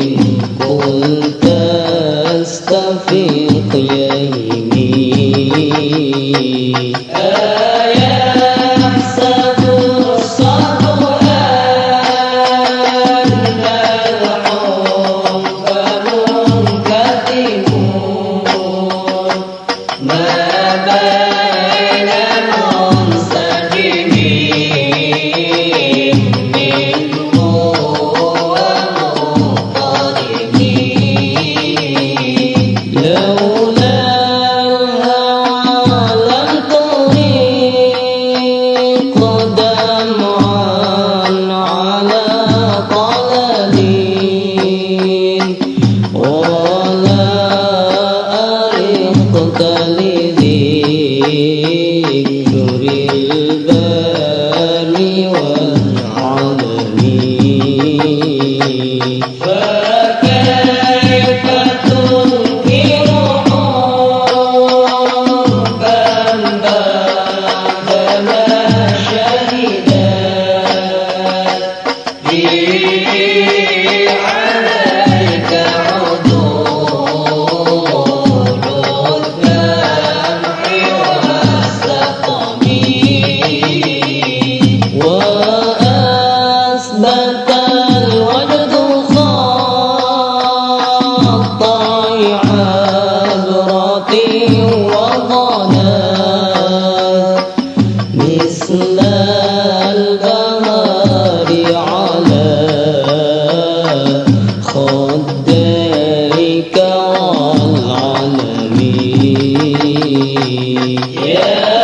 tình Yeah.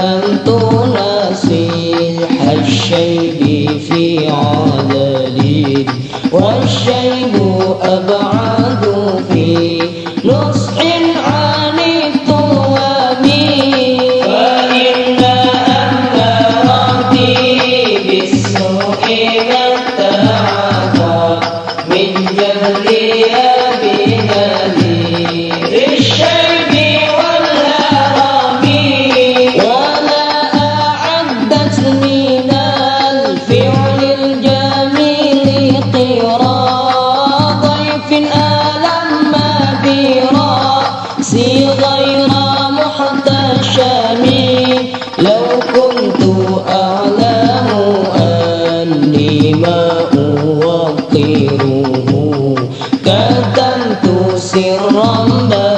تهمله شب على حب الرحمن